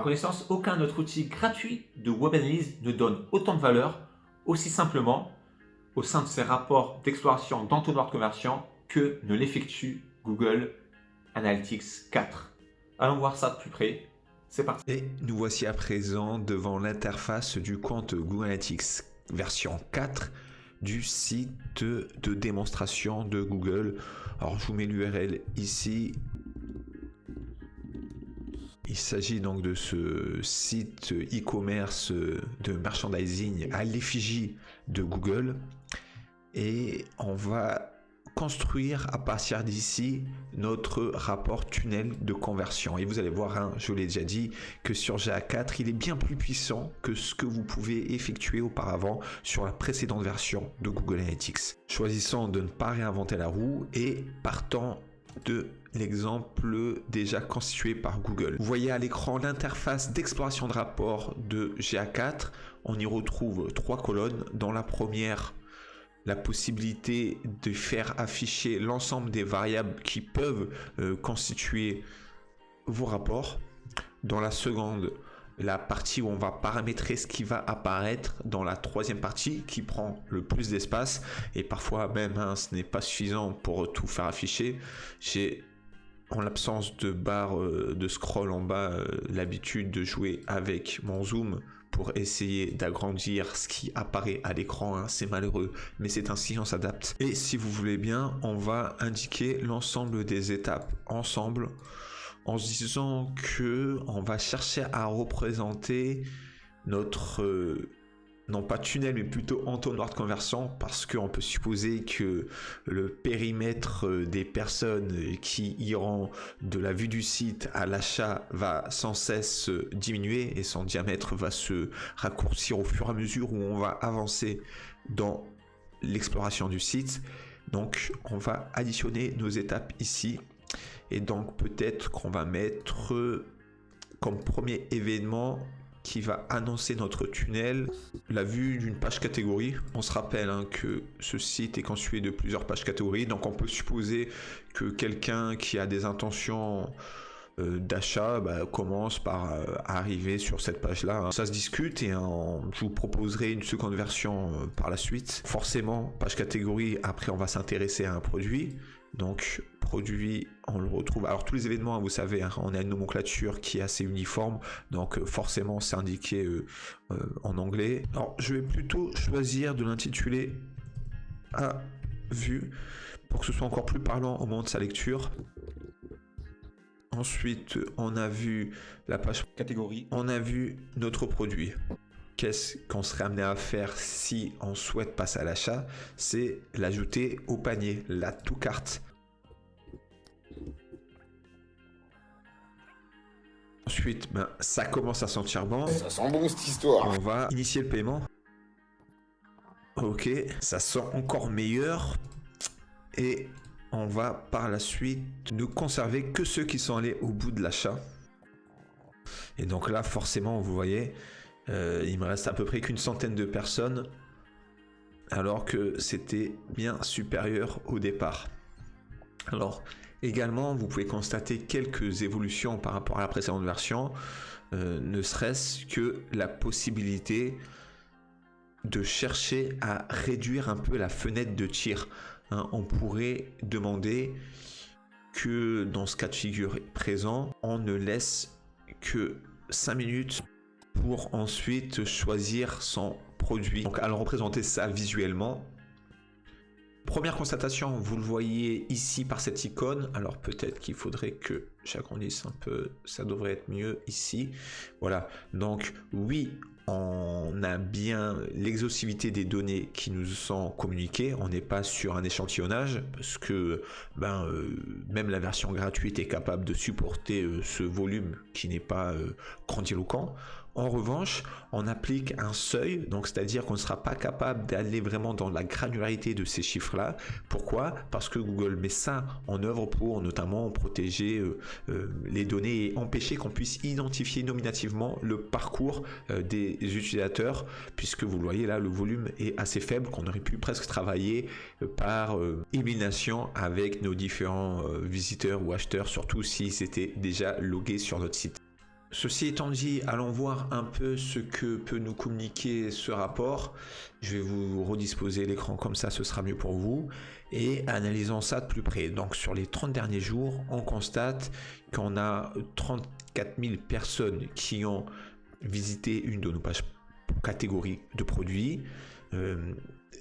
connaissance, aucun autre outil gratuit de web analyse ne donne autant de valeur aussi simplement au sein de ses rapports d'exploration d'entonnoir de que ne l'effectue Google Analytics 4. Allons voir ça de plus près. C'est parti. Et nous voici à présent devant l'interface du compte Google Analytics version 4 du site de démonstration de Google. Alors je vous mets l'URL ici. Il s'agit donc de ce site e-commerce de merchandising à l'effigie de Google. Et on va construire à partir d'ici notre rapport tunnel de conversion. Et vous allez voir, hein, je l'ai déjà dit, que sur GA4, il est bien plus puissant que ce que vous pouvez effectuer auparavant sur la précédente version de Google Analytics. Choisissant de ne pas réinventer la roue et partant de l'exemple déjà constitué par Google. Vous voyez à l'écran l'interface d'exploration de rapport de GA4. On y retrouve trois colonnes. Dans la première, la possibilité de faire afficher l'ensemble des variables qui peuvent euh, constituer vos rapports. Dans la seconde, la partie où on va paramétrer ce qui va apparaître dans la troisième partie qui prend le plus d'espace et parfois même hein, ce n'est pas suffisant pour tout faire afficher. J'ai en l'absence de barre euh, de scroll en bas euh, l'habitude de jouer avec mon zoom pour essayer d'agrandir ce qui apparaît à l'écran. Hein. C'est malheureux, mais c'est ainsi, on s'adapte. Et si vous voulez bien, on va indiquer l'ensemble des étapes ensemble en se disant que on va chercher à représenter notre euh, non pas tunnel, mais plutôt entonnoir de conversion, parce qu'on peut supposer que le périmètre euh, des personnes qui iront de la vue du site à l'achat va sans cesse diminuer et son diamètre va se raccourcir au fur et à mesure où on va avancer dans l'exploration du site. Donc on va additionner nos étapes ici et donc peut-être qu'on va mettre comme premier événement qui va annoncer notre tunnel, la vue d'une page catégorie. On se rappelle hein, que ce site est constitué de plusieurs pages catégories, donc on peut supposer que quelqu'un qui a des intentions euh, d'achat bah, commence par euh, arriver sur cette page là hein. ça se discute et je vous proposerai une seconde version euh, par la suite forcément page catégorie après on va s'intéresser à un produit donc produit, on le retrouve. Alors tous les événements, hein, vous savez, hein, on a une nomenclature qui est assez uniforme, donc euh, forcément c'est indiqué euh, euh, en anglais. Alors je vais plutôt choisir de l'intituler à vue pour que ce soit encore plus parlant au moment de sa lecture. Ensuite, on a vu la page catégorie, on a vu notre produit qu'est-ce qu'on serait amené à faire si on souhaite passer à l'achat C'est l'ajouter au panier, la tout carte. Ensuite, ben, ça commence à sentir bon. Ça sent bon cette histoire. On va initier le paiement. Ok, ça sent encore meilleur. Et on va par la suite ne conserver que ceux qui sont allés au bout de l'achat. Et donc là, forcément, vous voyez, euh, il me reste à peu près qu'une centaine de personnes, alors que c'était bien supérieur au départ. Alors, également, vous pouvez constater quelques évolutions par rapport à la précédente version, euh, ne serait-ce que la possibilité de chercher à réduire un peu la fenêtre de tir. Hein. on pourrait demander que dans ce cas de figure présent, on ne laisse que 5 minutes pour ensuite choisir son produit. Donc allons représenter ça visuellement. Première constatation, vous le voyez ici par cette icône. Alors peut-être qu'il faudrait que j'agrandisse un peu, ça devrait être mieux ici. Voilà, donc oui, on a bien l'exhaustivité des données qui nous sont communiquées. On n'est pas sur un échantillonnage parce que ben, euh, même la version gratuite est capable de supporter euh, ce volume qui n'est pas euh, grandiloquent. En revanche, on applique un seuil, donc c'est-à-dire qu'on ne sera pas capable d'aller vraiment dans la granularité de ces chiffres-là. Pourquoi? Parce que Google met ça en œuvre pour notamment protéger euh, euh, les données et empêcher qu'on puisse identifier nominativement le parcours euh, des utilisateurs, puisque vous le voyez là, le volume est assez faible, qu'on aurait pu presque travailler par élimination avec nos différents visiteurs ou acheteurs, surtout s'ils étaient déjà logués sur notre site. Ceci étant dit, allons voir un peu ce que peut nous communiquer ce rapport. Je vais vous redisposer l'écran comme ça, ce sera mieux pour vous. Et analysons ça de plus près. Donc sur les 30 derniers jours, on constate qu'on a 34 000 personnes qui ont visité une de nos pages catégories de produits. Euh,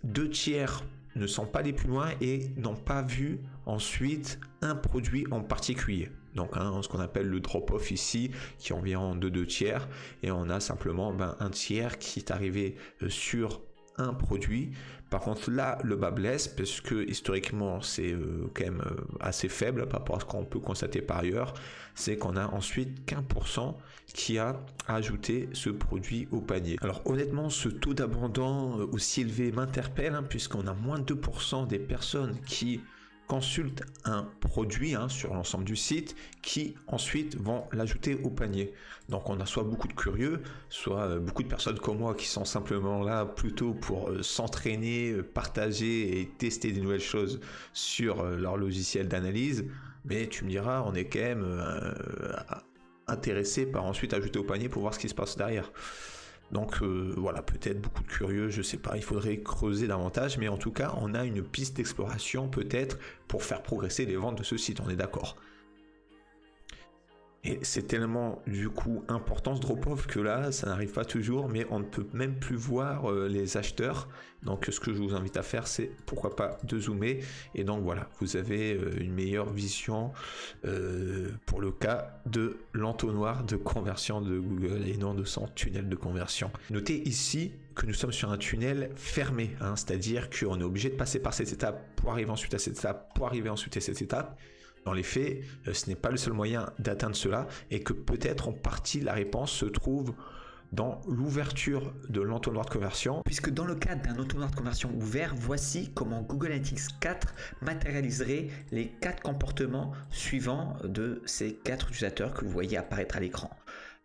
deux tiers ne sont pas les plus loin et n'ont pas vu ensuite un produit en particulier. Donc hein, ce qu'on appelle le drop-off ici, qui est environ de deux tiers, et on a simplement ben, un tiers qui est arrivé euh, sur un produit. Par contre là, le bas blesse parce que historiquement c'est euh, quand même euh, assez faible par rapport à ce qu'on peut constater par ailleurs. C'est qu'on a ensuite qu'un pour cent qui a ajouté ce produit au panier. Alors honnêtement, ce taux d'abandon aussi élevé m'interpelle hein, puisqu'on a moins de 2% des personnes qui consultent un produit hein, sur l'ensemble du site qui ensuite vont l'ajouter au panier. Donc on a soit beaucoup de curieux, soit euh, beaucoup de personnes comme moi qui sont simplement là plutôt pour euh, s'entraîner, euh, partager et tester des nouvelles choses sur leur logiciel d'analyse. Mais tu me diras, on est quand même intéressé par ensuite ajouter au panier pour voir ce qui se passe derrière. Donc euh, voilà, peut-être beaucoup de curieux, je sais pas, il faudrait creuser davantage, mais en tout cas, on a une piste d'exploration peut-être pour faire progresser les ventes de ce site, on est d'accord. Et c'est tellement du coup important ce drop-off que là, ça n'arrive pas toujours, mais on ne peut même plus voir euh, les acheteurs. Donc ce que je vous invite à faire, c'est pourquoi pas de zoomer. Et donc voilà, vous avez euh, une meilleure vision euh, pour le cas de l'entonnoir de conversion de Google et non de son tunnel de conversion. Notez ici que nous sommes sur un tunnel fermé, hein, c'est-à-dire qu'on est obligé de passer par cette étape pour arriver ensuite à cette étape, pour arriver ensuite à cette étape. Dans les faits, euh, ce n'est pas le seul moyen d'atteindre cela et que peut-être en partie la réponse se trouve dans l'ouverture de l'entonnoir de conversion. Puisque dans le cadre d'un entonnoir de conversion ouvert, voici comment Google Analytics 4 matérialiserait les quatre comportements suivants de ces quatre utilisateurs que vous voyez apparaître à l'écran.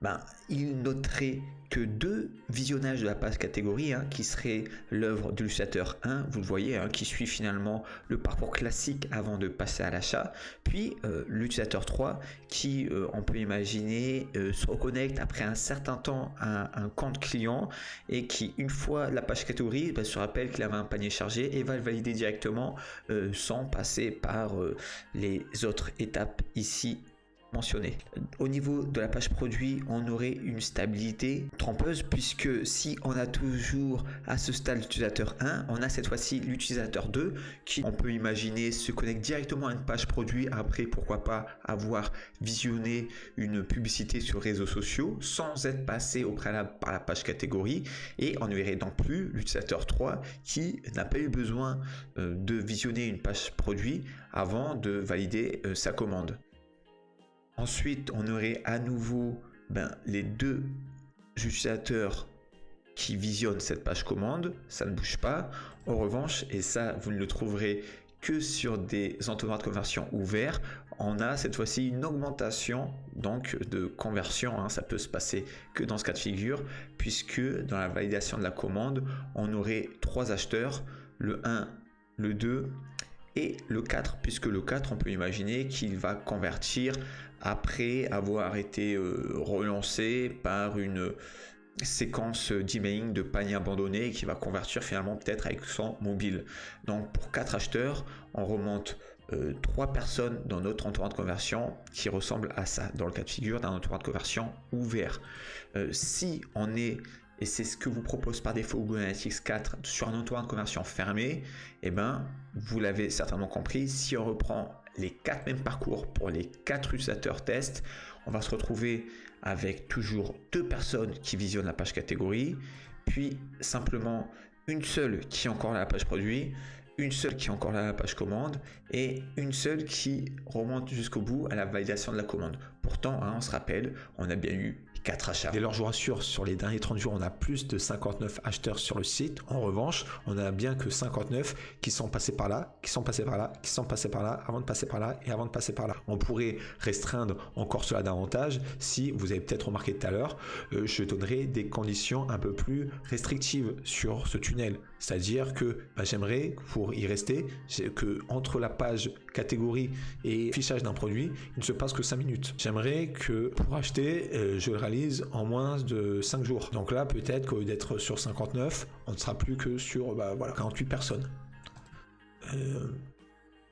Ben, il noterait que deux visionnages de la page catégorie, hein, qui serait l'œuvre de l'utilisateur 1, vous le voyez, hein, qui suit finalement le parcours classique avant de passer à l'achat, puis euh, l'utilisateur 3, qui, euh, on peut imaginer, euh, se reconnecte après un certain temps à un compte client et qui, une fois la page catégorie, ben, se rappelle qu'il avait un panier chargé et va le valider directement sans passer par les autres étapes ici Au niveau de la page produit, on aurait une stabilité trompeuse puisque si on a toujours à ce stade l'utilisateur 1, on a cette fois-ci l'utilisateur 2 qui, on peut imaginer, se connecte directement à une page produit. Après pourquoi pas avoir visionné une publicité sur réseaux sociaux sans être passé au préalable par la page catégorie. Et on ne verrait donc plus l'utilisateur 3 qui n'a pas eu besoin euh, de visionner une page produit avant de valider euh, sa commande. Ensuite, on aurait à nouveau ben, les deux utilisateurs qui visionnent cette page commande, ça ne bouge pas. En revanche, et ça vous ne le trouverez que sur des entonnoirs de conversion ouverts, on a cette fois-ci une augmentation donc de conversion. Hein. Ça peut se passer que dans ce cas de figure, puisque dans la validation de la commande, on aurait trois acheteurs, le 1, le 2 et le 4, puisque le 4, on peut imaginer qu'il va convertir après avoir été euh, relancé par une séquence d'emailing de panier abandonné qui va convertir finalement peut-être avec son mobile. Donc pour 4 acheteurs, on remonte euh, trois 3 personnes dans notre entourage de conversion qui ressemble à ça, dans le cas de figure d'un entourage de conversion ouvert. Euh, si on est et c'est ce que vous propose par défaut Google Analytics 4 sur un entourage de conversion fermé, et eh ben, vous l'avez certainement compris, si on reprend les quatre mêmes parcours pour les quatre utilisateurs test, on va se retrouver avec toujours deux personnes qui visionnent la page catégorie, puis simplement une seule qui est encore la page produit, une seule qui est encore la page commande et une seule qui remonte jusqu'au bout à la validation de la commande. Pourtant, hein, on se rappelle, on a bien eu 4 achats. Dès lors, je vous rassure, sur les derniers 30 jours, on a plus de 59 acheteurs sur le site. En revanche, on a bien que 59 qui sont passés par là, qui sont passés par là, qui sont passés par là, avant de passer par là et avant de passer par là. On pourrait restreindre encore cela davantage si, vous avez peut-être remarqué tout à l'heure, euh, je donnerai des conditions un peu plus restrictives sur ce tunnel. C'est-à-dire que bah, j'aimerais, pour y rester, que entre la page catégorie et fichage d'un produit, il ne se passe que 5 minutes. J'aimerais que pour acheter, euh, je le réalise en moins de 5 jours. Donc là, peut-être qu'au lieu d'être sur 59, on ne sera plus que sur bah, voilà, 48 personnes. Euh,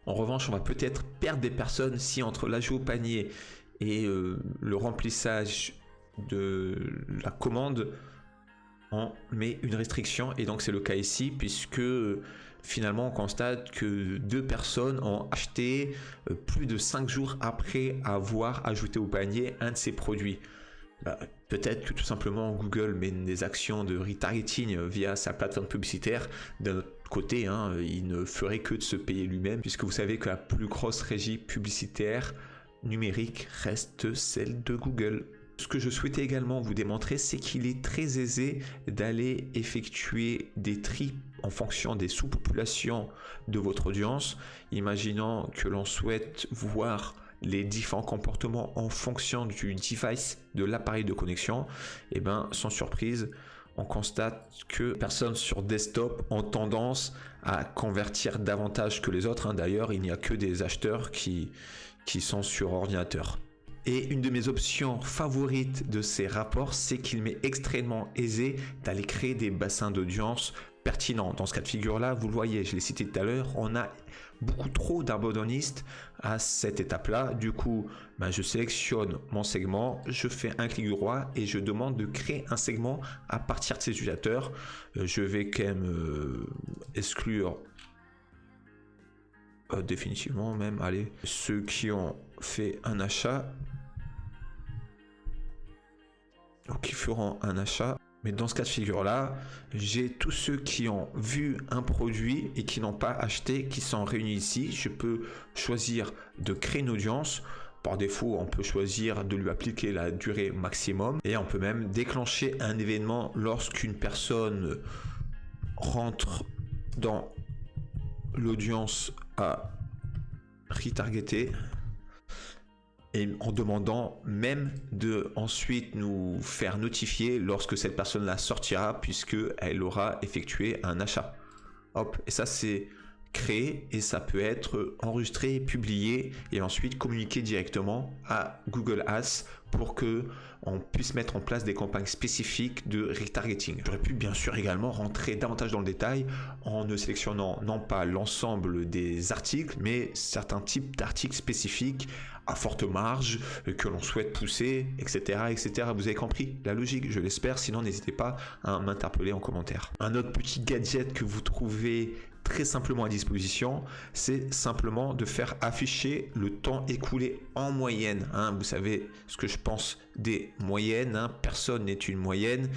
en revanche, on va peut-être perdre des personnes si entre l'ajout au panier et euh, le remplissage de la commande, on met une restriction. Et donc c'est le cas ici, puisque finalement on constate que deux personnes ont acheté euh, plus de 5 jours après avoir ajouté au panier un de ces produits. Bah, peut-être que tout simplement Google mène des actions de retargeting via sa plateforme publicitaire. D'un autre côté, hein, il ne ferait que de se payer lui-même, puisque vous savez que la plus grosse régie publicitaire numérique reste celle de Google. Ce que je souhaitais également vous démontrer, c'est qu'il est très aisé d'aller effectuer des tri en fonction des sous-populations de votre audience. Imaginons que l'on souhaite voir les différents comportements en fonction du device, de l'appareil de connexion, et eh bien sans surprise, on constate que personnes sur desktop ont tendance à convertir davantage que les autres. Hein. D'ailleurs, il n'y a que des acheteurs qui sont sur ordinateur. Et une de mes options favorites de ces rapports, c'est qu'il m'est extrêmement aisé d'aller créer des bassins d'audience pertinents. Dans ce cas de figure-là, vous le voyez, je l'ai cité tout à l'heure, on a beaucoup trop d'abandonnistes à cette étape-là. Du coup, ben, je sélectionne mon segment, je fais un clic droit et je demande de créer un segment à partir de ces utilisateurs. Euh, je vais quand même euh, exclure euh, définitivement même, allez, ceux qui ont fait un achat ou qui feront un achat mais dans ce cas de figure-là, j'ai tous ceux qui ont vu un produit et qui n'ont pas acheté, qui sont réunis ici. Je peux choisir de créer une audience. Par défaut, on peut choisir de lui appliquer la durée maximum et on peut même déclencher un événement lorsqu'une personne rentre dans l'audience à retargeter et en demandant même de ensuite nous faire notifier lorsque cette personne la sortira puisque elle aura effectué un achat. Hop, et ça c'est créé et ça peut être enregistré, publié et ensuite communiqué directement à Google Ads pour que on puisse mettre en place des campagnes spécifiques de retargeting. J'aurais pu bien sûr également rentrer davantage dans le détail en ne sélectionnant non pas l'ensemble des articles mais certains types d'articles spécifiques à forte marge que l'on souhaite pousser, etc., etc. Vous avez compris la logique, je l'espère. Sinon, n'hésitez pas à m'interpeller en commentaire. Un autre petit gadget que vous trouvez très simplement à disposition, c'est simplement de faire afficher le temps écoulé en moyenne. Hein. Vous savez ce que je pense des moyennes, hein. personne n'est une moyenne,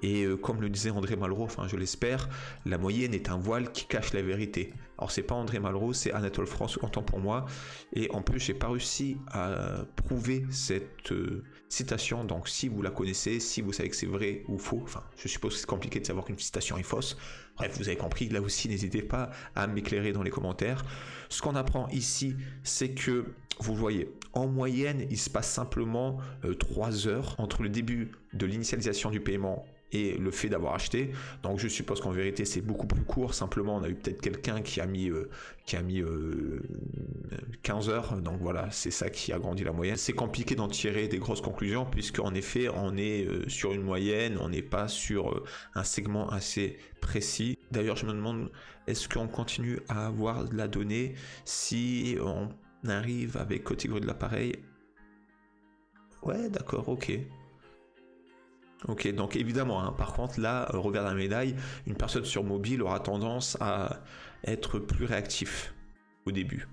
et euh, comme le disait André Malraux, enfin je l'espère, la moyenne est un voile qui cache la vérité. Alors c'est pas André Malraux, c'est Anatole France, content pour moi, et en plus j'ai pas réussi à prouver cette euh, citation, donc si vous la connaissez, si vous savez que c'est vrai ou faux, enfin je suppose que c'est compliqué de savoir qu'une citation est fausse, bref vous avez compris, là aussi n'hésitez pas à m'éclairer dans les commentaires. Ce qu'on apprend ici, c'est que vous voyez, en moyenne, il se passe simplement 3 euh, heures entre le début de l'initialisation du paiement et le fait d'avoir acheté. Donc je suppose qu'en vérité c'est beaucoup plus court. Simplement on a eu peut-être quelqu'un qui a mis euh, qui a mis 15 euh, heures. Donc voilà, c'est ça qui a grandi la moyenne. C'est compliqué d'en tirer des grosses conclusions puisque en effet on est sur une moyenne, on n'est pas sur un segment assez précis. D'ailleurs je me demande est-ce qu'on continue à avoir de la donnée si on arrive avec catégorie de l'appareil? Ouais, d'accord, ok. Ok, donc évidemment, hein, par contre, là, euh, regarde la médaille, une personne sur mobile aura tendance à être plus réactif au début.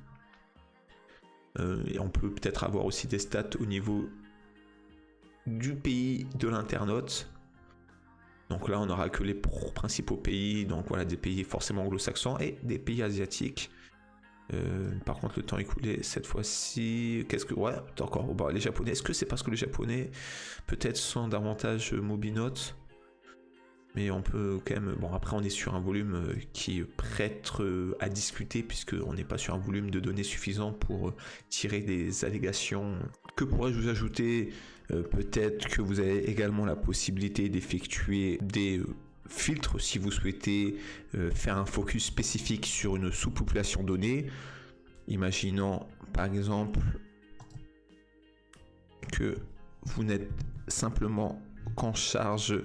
Euh, et on peut peut-être avoir aussi des stats au niveau du pays de l'internaute. Donc là, on n'aura que les principaux pays, donc voilà, des pays forcément anglo-saxons et des pays asiatiques. Euh, par contre, le temps écoulé, cette fois-ci, qu'est-ce que. Ouais. Bon, les japonais, est-ce que c'est parce que les japonais, peut-être, sont davantage mobinotes? Mais on peut quand même. Bon, après, on est sur un volume euh, qui prête euh, à discuter, puisqu'on n'est pas sur un volume de données suffisant pour tirer des allégations. Que pourrais-je vous ajouter? Peut-être que vous avez également la possibilité d'effectuer des filtre si vous souhaitez euh, faire un focus spécifique sur une sous-population donnée. Imaginons par exemple que vous n'êtes simplement qu'en charge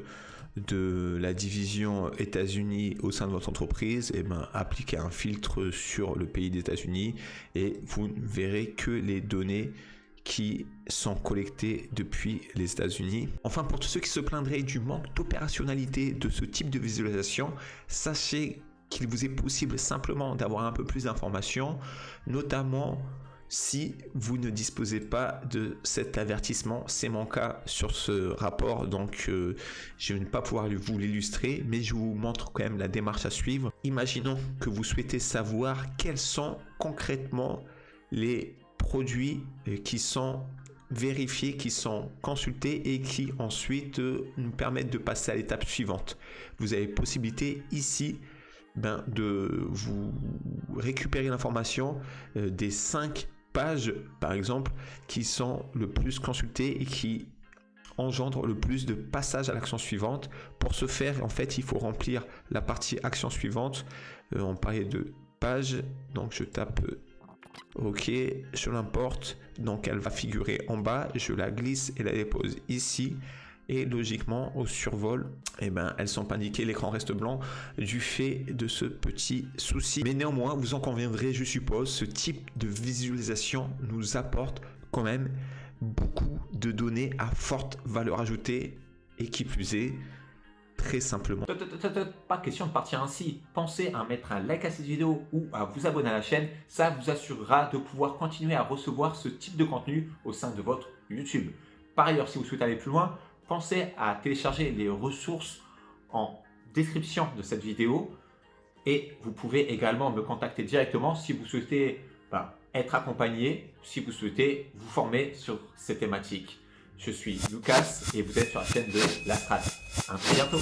de la division États-Unis au sein de votre entreprise, et eh ben, appliquez un filtre sur le pays des États-Unis et vous ne verrez que les données qui sont collectés depuis les États-Unis. Enfin, pour tous ceux qui se plaindraient du manque d'opérationnalité de ce type de visualisation, sachez qu'il vous est possible simplement d'avoir un peu plus d'informations, notamment si vous ne disposez pas de cet avertissement. C'est mon cas sur ce rapport, donc euh, je ne vais pas pouvoir vous l'illustrer, mais je vous montre quand même la démarche à suivre. Imaginons que vous souhaitez savoir quels sont concrètement les produits euh, qui sont vérifiés, qui sont consultés et qui ensuite euh, nous permettent de passer à l'étape suivante. Vous avez possibilité ici ben, de vous récupérer l'information euh, des cinq pages, par exemple, qui sont le plus consultées et qui engendrent le plus de passages à l'action suivante. Pour ce faire, en fait, il faut remplir la partie action suivante. on parlait de page, donc je tape Ok, je l'importe, donc elle va figurer en bas, je la glisse et la dépose ici. Et logiquement, au survol, eh ben, elles sont pas indiquées, l'écran reste blanc du fait de ce petit souci. Mais néanmoins, vous en conviendrez, je suppose, ce type de visualisation nous apporte quand même beaucoup de données à forte valeur ajoutée et qui plus est, très simplement. Pas question de partir ainsi. Pensez à mettre un like à cette vidéo ou à vous abonner à la chaîne. Ça vous assurera de pouvoir continuer à recevoir ce type de contenu au sein de votre YouTube. Par ailleurs, si vous souhaitez aller plus loin, pensez à télécharger les ressources en description de cette vidéo. Et vous pouvez également me contacter directement si vous souhaitez ben, être accompagné, si vous souhaitez vous former sur ces thématiques. Je suis Lucas et vous êtes sur la chaîne de La Strat. À très bientôt